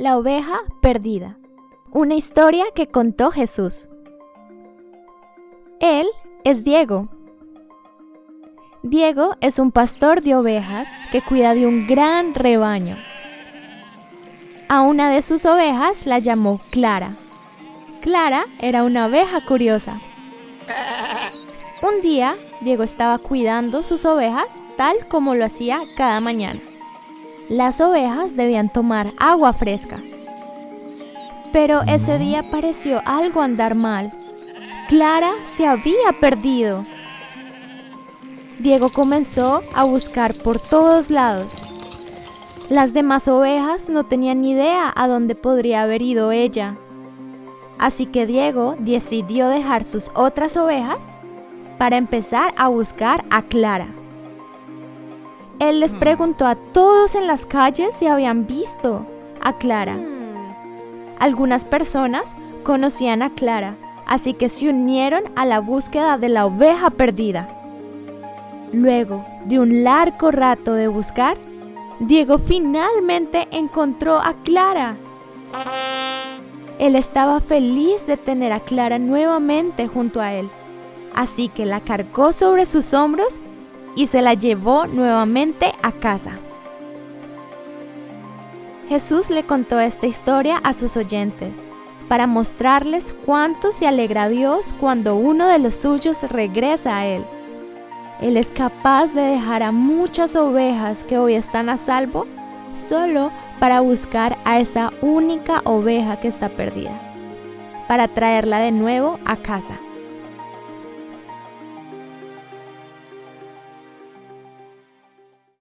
La oveja perdida. Una historia que contó Jesús. Él es Diego. Diego es un pastor de ovejas que cuida de un gran rebaño. A una de sus ovejas la llamó Clara. Clara era una oveja curiosa. Un día, Diego estaba cuidando sus ovejas tal como lo hacía cada mañana las ovejas debían tomar agua fresca. Pero ese día pareció algo andar mal. Clara se había perdido. Diego comenzó a buscar por todos lados. Las demás ovejas no tenían ni idea a dónde podría haber ido ella. Así que Diego decidió dejar sus otras ovejas para empezar a buscar a Clara. Él les preguntó a todos en las calles si habían visto a Clara. Algunas personas conocían a Clara, así que se unieron a la búsqueda de la oveja perdida. Luego de un largo rato de buscar, Diego finalmente encontró a Clara. Él estaba feliz de tener a Clara nuevamente junto a él, así que la cargó sobre sus hombros y se la llevó nuevamente a casa. Jesús le contó esta historia a sus oyentes para mostrarles cuánto se alegra Dios cuando uno de los suyos regresa a Él. Él es capaz de dejar a muchas ovejas que hoy están a salvo solo para buscar a esa única oveja que está perdida, para traerla de nuevo a casa.